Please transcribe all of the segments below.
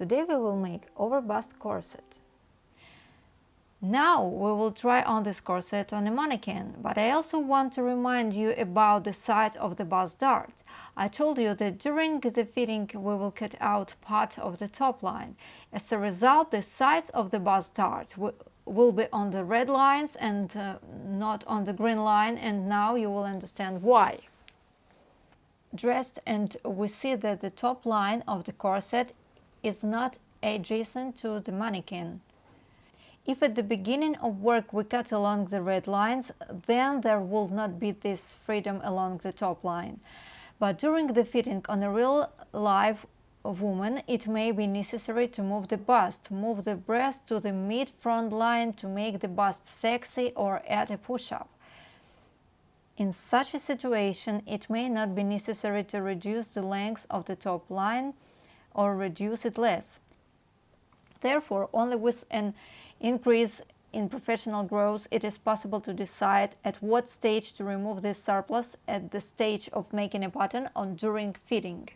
Today we will make over bust corset. Now we will try on this corset on a mannequin, but I also want to remind you about the side of the bust dart. I told you that during the fitting we will cut out part of the top line. As a result, the side of the bust dart will be on the red lines and uh, not on the green line and now you will understand why. Dressed and we see that the top line of the corset is not adjacent to the mannequin. If at the beginning of work we cut along the red lines, then there will not be this freedom along the top line. But during the fitting on a real live woman, it may be necessary to move the bust, move the breast to the mid-front line to make the bust sexy or add a push-up. In such a situation, it may not be necessary to reduce the length of the top line or reduce it less. Therefore, only with an increase in professional growth, it is possible to decide at what stage to remove this surplus at the stage of making a pattern or during fitting.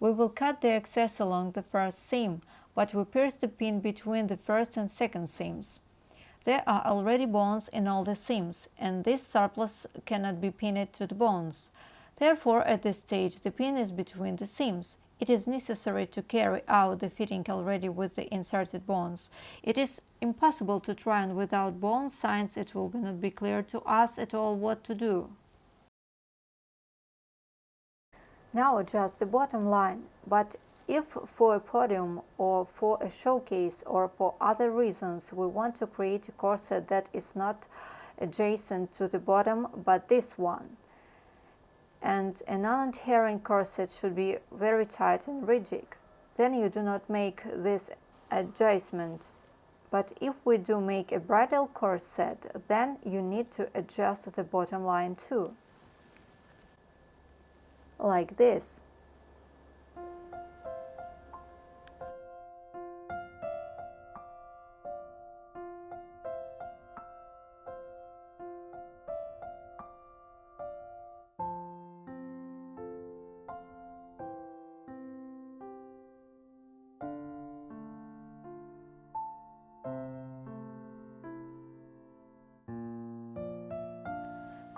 We will cut the excess along the first seam, but we pierce the pin between the first and second seams. There are already bones in all the seams, and this surplus cannot be pinned to the bones. Therefore, at this stage, the pin is between the seams. It is necessary to carry out the fitting already with the inserted bones. It is impossible to try on without bones, since it will not be clear to us at all what to do. Now adjust the bottom line, but if for a podium or for a showcase or for other reasons we want to create a corset that is not adjacent to the bottom but this one, and a non-adhering corset should be very tight and rigid. Then you do not make this adjustment. But if we do make a bridal corset, then you need to adjust the bottom line too. Like this.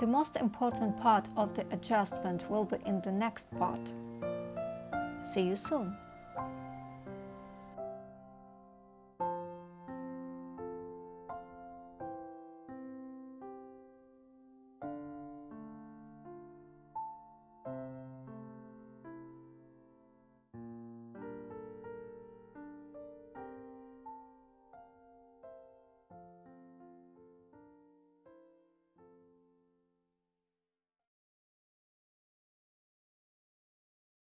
The most important part of the adjustment will be in the next part. See you soon!